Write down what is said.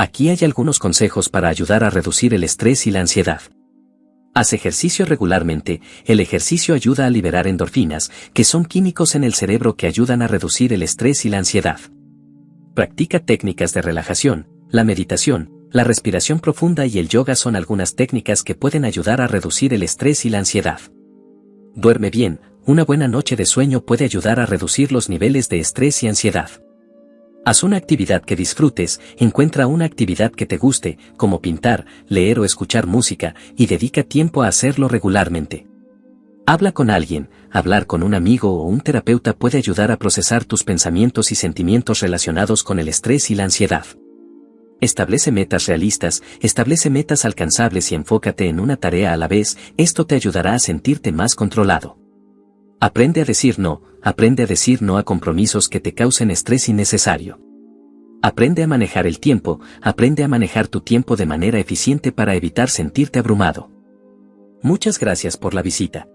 Aquí hay algunos consejos para ayudar a reducir el estrés y la ansiedad. Haz ejercicio regularmente, el ejercicio ayuda a liberar endorfinas, que son químicos en el cerebro que ayudan a reducir el estrés y la ansiedad. Practica técnicas de relajación, la meditación, la respiración profunda y el yoga son algunas técnicas que pueden ayudar a reducir el estrés y la ansiedad. Duerme bien, una buena noche de sueño puede ayudar a reducir los niveles de estrés y ansiedad. Haz una actividad que disfrutes, encuentra una actividad que te guste, como pintar, leer o escuchar música, y dedica tiempo a hacerlo regularmente. Habla con alguien, hablar con un amigo o un terapeuta puede ayudar a procesar tus pensamientos y sentimientos relacionados con el estrés y la ansiedad. Establece metas realistas, establece metas alcanzables y enfócate en una tarea a la vez, esto te ayudará a sentirte más controlado. Aprende a decir no, aprende a decir no a compromisos que te causen estrés innecesario. Aprende a manejar el tiempo, aprende a manejar tu tiempo de manera eficiente para evitar sentirte abrumado. Muchas gracias por la visita.